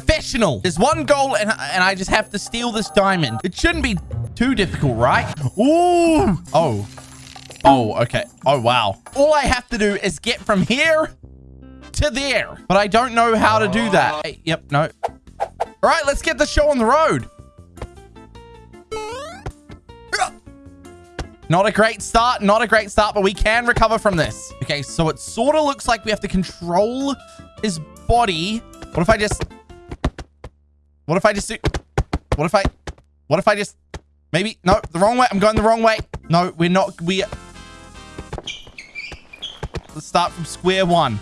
professional. There's one goal and, and I just have to steal this diamond. It shouldn't be too difficult, right? Ooh. Oh. Oh, okay. Oh, wow. All I have to do is get from here to there. But I don't know how to do that. Hey, yep, no. All right, let's get the show on the road. Not a great start. Not a great start, but we can recover from this. Okay, so it sort of looks like we have to control his body. What if I just... What if I just do... What if I... What if I just... Maybe... No, the wrong way. I'm going the wrong way. No, we're not... We... Let's start from square one.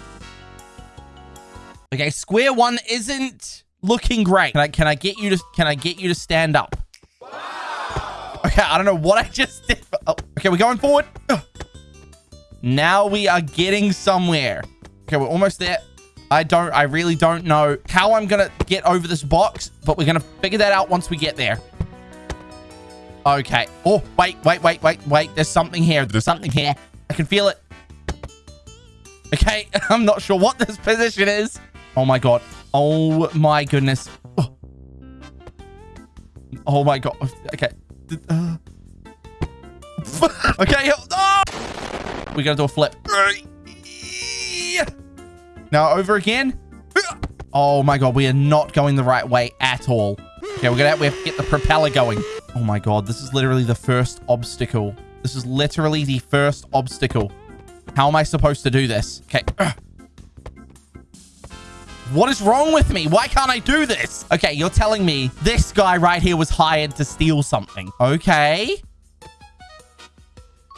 Okay, square one isn't looking great. Can I, can I get you to... Can I get you to stand up? Okay, I don't know what I just did. Oh, okay, we're going forward. Now we are getting somewhere. Okay, we're almost there. I don't, I really don't know how I'm going to get over this box, but we're going to figure that out once we get there. Okay. Oh, wait, wait, wait, wait, wait. There's something here. There's something here. I can feel it. Okay, I'm not sure what this position is. Oh my God. Oh my goodness. Oh, oh my God. Okay. Okay. Oh. We're going to do a flip. Now over again. Oh my god, we are not going the right way at all. Okay, we're gonna we have to get the propeller going. Oh my god, this is literally the first obstacle. This is literally the first obstacle. How am I supposed to do this? Okay. What is wrong with me? Why can't I do this? Okay, you're telling me this guy right here was hired to steal something. Okay.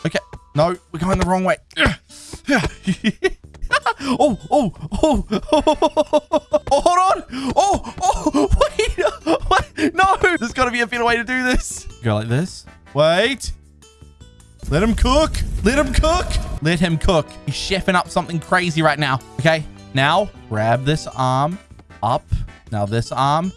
Okay. No, we're going the wrong way. oh, oh, oh, oh, oh, hold on. Oh, oh, wait. What? No, there's got to be a better way to do this. Go like this. Wait. Let him cook. Let him cook. Let him cook. He's chefing up something crazy right now. Okay. Now, grab this arm up. Now this arm.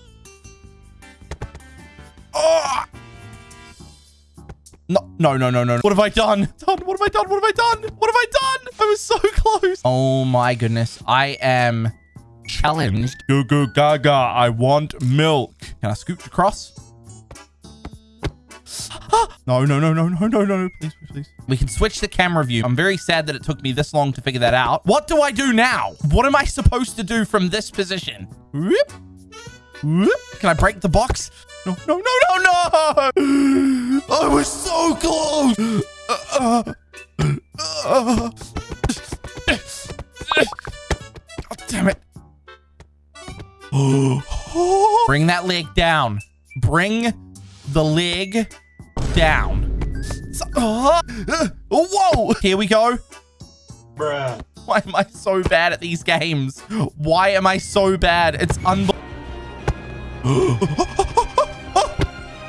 No, no, no, no, no. What have I done? What have I done? What have I done? What have I done? I was so close. Oh my goodness. I am challenged. Go, go, gaga. I want milk. Can I scooch across? no, no, no, no, no, no, no, please, please, please. We can switch the camera view. I'm very sad that it took me this long to figure that out. What do I do now? What am I supposed to do from this position? Whoop. Whoop. Can I break the box? No, no, no, no, no! I was so close! Uh, uh, uh. God damn it. Bring that leg down. Bring the leg down. So, uh, whoa! Here we go. Bruh. Why am I so bad at these games? Why am I so bad? It's unbelievable.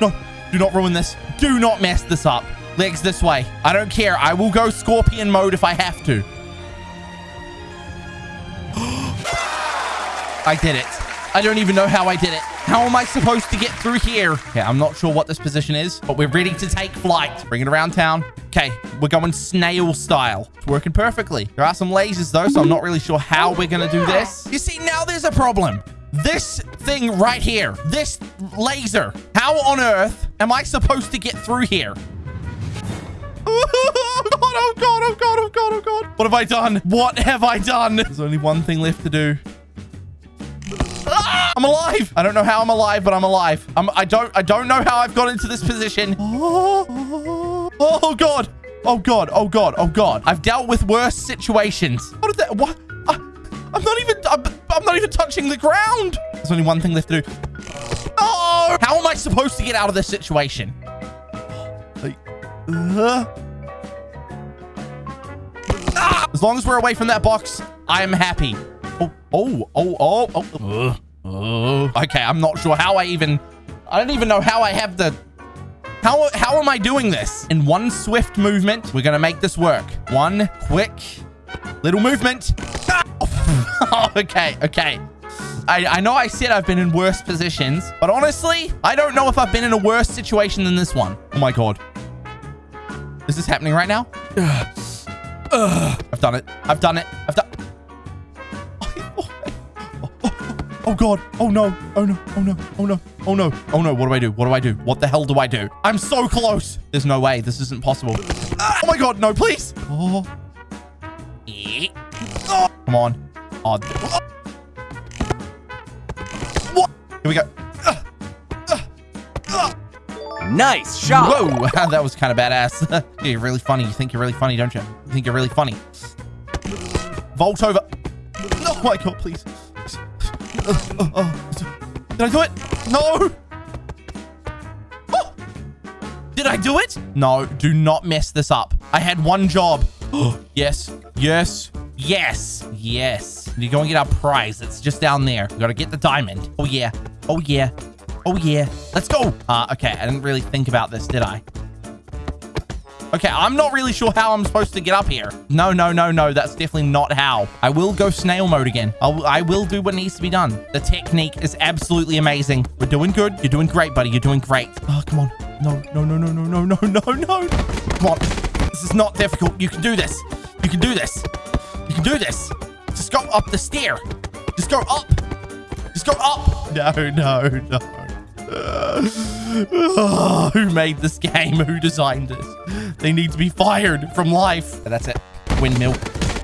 no, do not ruin this. Do not mess this up. Legs this way. I don't care. I will go scorpion mode if I have to. I did it. I don't even know how I did it. How am I supposed to get through here? Okay, I'm not sure what this position is, but we're ready to take flight. Bring it around town. Okay, we're going snail style. It's working perfectly. There are some lasers though, so I'm not really sure how we're going to do this. You see, now there's a problem. This thing right here, this laser, how on earth am I supposed to get through here? Oh god, oh god, oh god, oh god, oh god. What have I done? What have I done? There's only one thing left to do. Ah, I'm alive. I don't know how I'm alive, but I'm alive. I'm, I don't I don't know how I've got into this position. Oh, oh god. Oh god. Oh god. Oh god. I've dealt with worse situations. What did that? What? I, I'm not even. I'm, I'm not even touching the ground. There's only one thing left to do. Oh! How am I supposed to get out of this situation? Like, uh, ah! As long as we're away from that box, I am happy. Oh, oh, oh, oh, oh. Uh, uh. Okay, I'm not sure how I even... I don't even know how I have the... How, how am I doing this? In one swift movement, we're going to make this work. One quick little movement. Okay, okay. I, I know I said I've been in worse positions, but honestly, I don't know if I've been in a worse situation than this one. Oh my God. This is this happening right now? I've done it. I've done it. I've done... Oh god. Oh no. Oh no. Oh no. Oh no. Oh no. Oh no. What do I do? What do I do? What the hell do I do? I'm so close. There's no way. This isn't possible. Oh my god. No, please. Oh. Oh, Come on. Oh. What? Here we go. Nice shot. Whoa, that was kind of badass. you're really funny. You think you're really funny, don't you? You think you're really funny. Vault over. Oh my god, please. Did I do it? No. Oh. Did I do it? No, do not mess this up. I had one job. yes, yes, yes, yes. You go and get our prize. It's just down there. We gotta get the diamond. Oh yeah. Oh yeah. Oh yeah. Let's go. Uh, okay, I didn't really think about this, did I? Okay, I'm not really sure how I'm supposed to get up here. No, no, no, no. That's definitely not how. I will go snail mode again. I'll, I will do what needs to be done. The technique is absolutely amazing. We're doing good. You're doing great, buddy. You're doing great. Oh, come on. No, no, no, no, no, no, no, no, no. Come on. This is not difficult. You can do this. You can do this. You can do this. Just go up the stair. Just go up. Just go up. No, no, no. Oh, who made this game? Who designed this? They need to be fired from life. That's it. Windmill.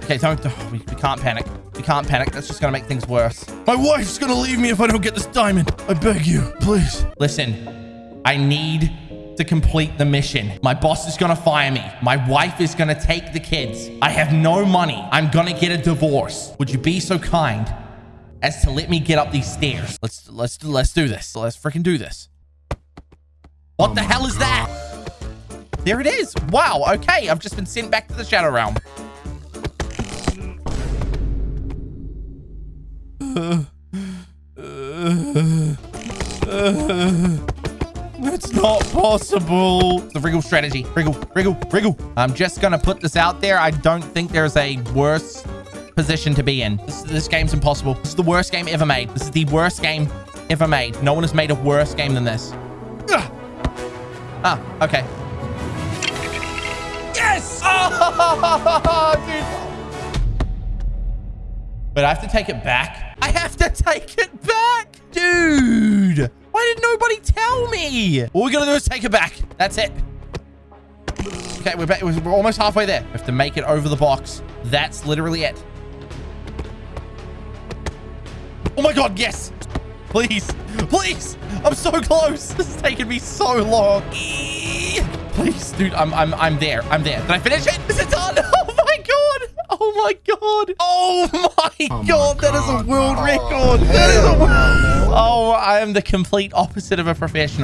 Okay, don't. Oh, we, we can't panic. We can't panic. That's just going to make things worse. My wife's going to leave me if I don't get this diamond. I beg you, please. Listen, I need to complete the mission. My boss is going to fire me. My wife is going to take the kids. I have no money. I'm going to get a divorce. Would you be so kind as to let me get up these stairs? Let's let's let's do this. Let's freaking do this. What the hell is that? There it is. Wow. Okay. I've just been sent back to the Shadow Realm. It's not possible. The wriggle strategy. Wriggle, wriggle, wriggle. I'm just going to put this out there. I don't think there's a worse position to be in. This, this game's impossible. This is the worst game ever made. This is the worst game ever made. No one has made a worse game than this. Ugh. Ah, okay. Yes! Dude. But I have to take it back. I have to take it back. Dude. Did nobody tell me? All we got to do is take it back. That's it. Okay, we're, back. we're almost halfway there. We have to make it over the box. That's literally it. Oh my god, yes. Please. Please. I'm so close. This is taking me so long. Please, dude. I'm I'm I'm there. I'm there. Did I finish it? Is it done? Oh my god. Oh my god. Oh my Oh my god. That is a world Oh, record. That is a world. Oh. Oh, I am the complete opposite of a professional.